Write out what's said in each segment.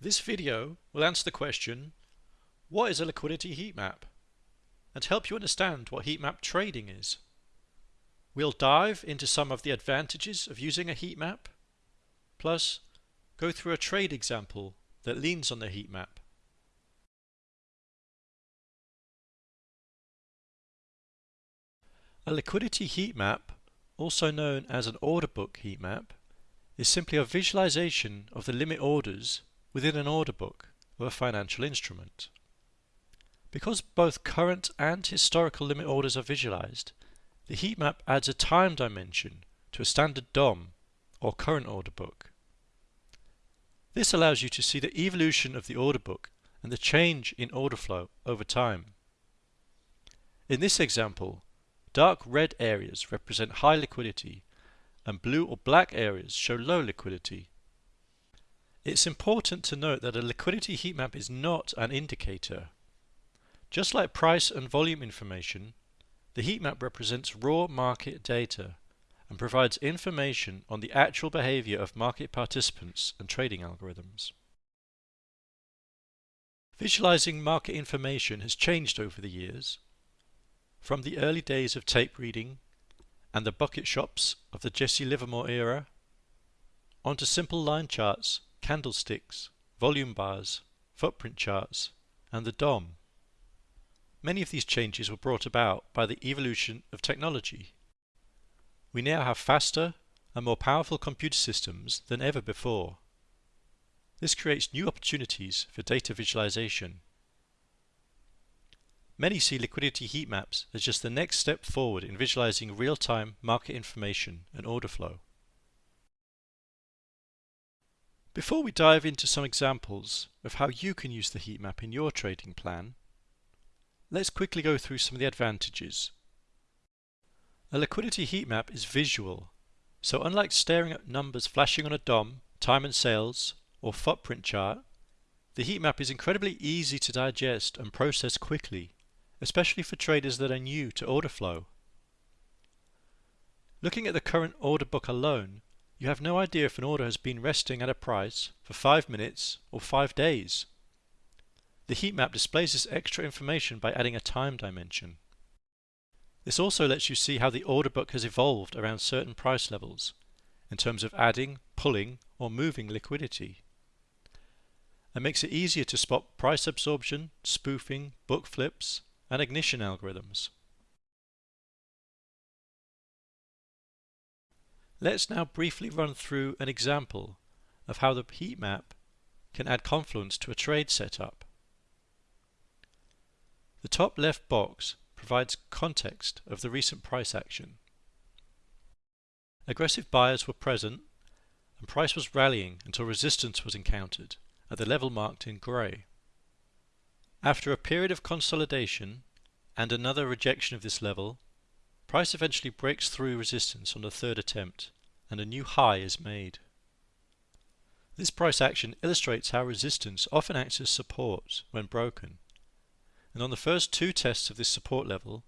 This video will answer the question, what is a liquidity heat map? And help you understand what heat map trading is. We'll dive into some of the advantages of using a heat map, plus go through a trade example that leans on the heat map. A liquidity heat map, also known as an order book heat map, is simply a visualization of the limit orders within an order book of a financial instrument. Because both current and historical limit orders are visualized, the heat map adds a time dimension to a standard DOM or current order book. This allows you to see the evolution of the order book and the change in order flow over time. In this example, dark red areas represent high liquidity and blue or black areas show low liquidity. It's important to note that a liquidity heat map is not an indicator. Just like price and volume information, the heat map represents raw market data and provides information on the actual behavior of market participants and trading algorithms. Visualizing market information has changed over the years, from the early days of tape reading and the bucket shops of the Jesse Livermore era, onto simple line charts, candlesticks, volume bars, footprint charts, and the DOM. Many of these changes were brought about by the evolution of technology. We now have faster and more powerful computer systems than ever before. This creates new opportunities for data visualization. Many see liquidity heat maps as just the next step forward in visualizing real-time market information and order flow. Before we dive into some examples of how you can use the heat map in your trading plan, let's quickly go through some of the advantages. A liquidity heat map is visual, so unlike staring at numbers flashing on a DOM, time and sales, or footprint chart, the heat map is incredibly easy to digest and process quickly, especially for traders that are new to order flow. Looking at the current order book alone, you have no idea if an order has been resting at a price for 5 minutes or 5 days. The heat map displays this extra information by adding a time dimension. This also lets you see how the order book has evolved around certain price levels in terms of adding, pulling or moving liquidity. It makes it easier to spot price absorption, spoofing, book flips and ignition algorithms. Let's now briefly run through an example of how the heat map can add confluence to a trade setup. The top left box provides context of the recent price action. Aggressive buyers were present and price was rallying until resistance was encountered at the level marked in grey. After a period of consolidation and another rejection of this level, Price eventually breaks through resistance on the third attempt and a new high is made. This price action illustrates how resistance often acts as support when broken. And on the first two tests of this support level,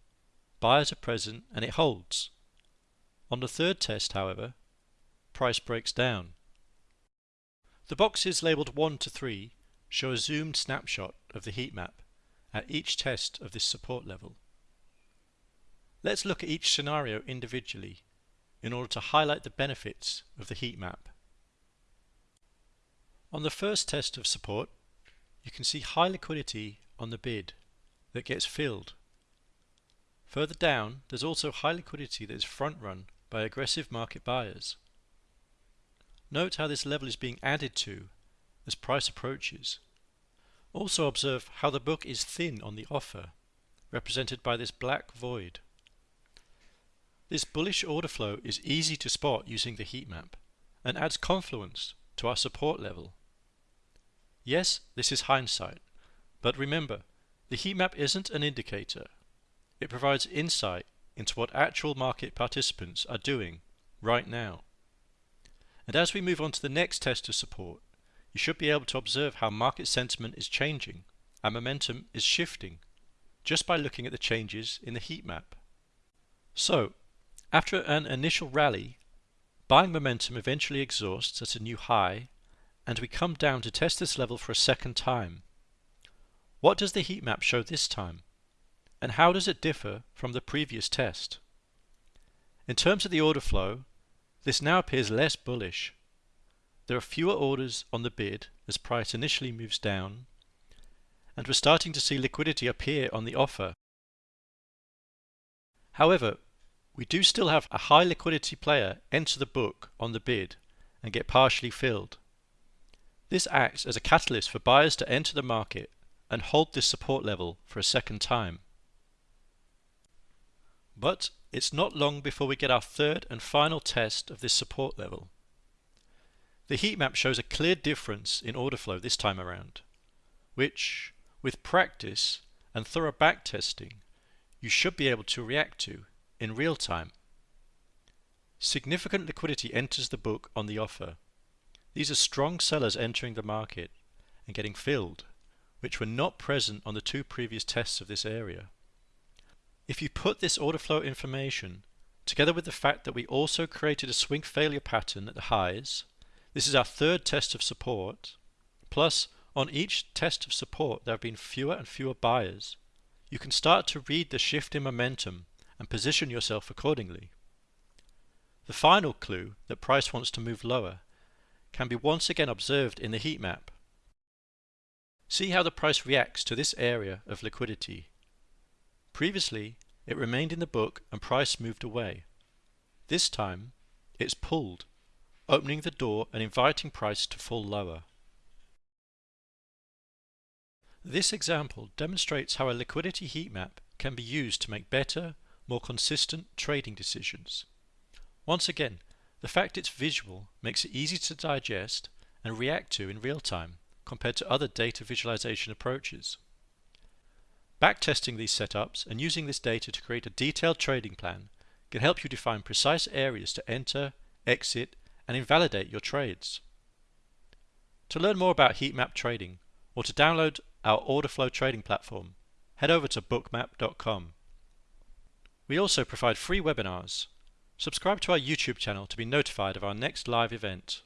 buyers are present and it holds. On the third test, however, price breaks down. The boxes labelled 1 to 3 show a zoomed snapshot of the heat map at each test of this support level. Let's look at each scenario individually in order to highlight the benefits of the heat map. On the first test of support, you can see high liquidity on the bid that gets filled. Further down, there's also high liquidity that is front run by aggressive market buyers. Note how this level is being added to as price approaches. Also observe how the book is thin on the offer, represented by this black void. This bullish order flow is easy to spot using the heat map and adds confluence to our support level. Yes, this is hindsight, but remember, the heat map isn't an indicator. It provides insight into what actual market participants are doing right now. And as we move on to the next test of support, you should be able to observe how market sentiment is changing and momentum is shifting just by looking at the changes in the heat map. So, after an initial rally, buying momentum eventually exhausts at a new high and we come down to test this level for a second time. What does the heat map show this time? And how does it differ from the previous test? In terms of the order flow, this now appears less bullish. There are fewer orders on the bid as price initially moves down, and we're starting to see liquidity appear on the offer. However, we do still have a high liquidity player enter the book on the bid and get partially filled. This acts as a catalyst for buyers to enter the market and hold this support level for a second time. But it's not long before we get our third and final test of this support level. The heat map shows a clear difference in order flow this time around, which, with practice and thorough backtesting, you should be able to react to in real time. Significant liquidity enters the book on the offer. These are strong sellers entering the market and getting filled, which were not present on the two previous tests of this area. If you put this order flow information together with the fact that we also created a swing failure pattern at the highs, this is our third test of support, plus on each test of support there have been fewer and fewer buyers, you can start to read the shift in momentum and position yourself accordingly. The final clue that price wants to move lower can be once again observed in the heat map. See how the price reacts to this area of liquidity Previously, it remained in the book and price moved away. This time, it's pulled, opening the door and inviting price to fall lower. This example demonstrates how a liquidity heat map can be used to make better, more consistent trading decisions. Once again, the fact it's visual makes it easy to digest and react to in real time compared to other data visualization approaches. Backtesting these setups and using this data to create a detailed trading plan can help you define precise areas to enter, exit, and invalidate your trades. To learn more about heat map trading or to download our order flow trading platform, head over to bookmap.com. We also provide free webinars. Subscribe to our YouTube channel to be notified of our next live event.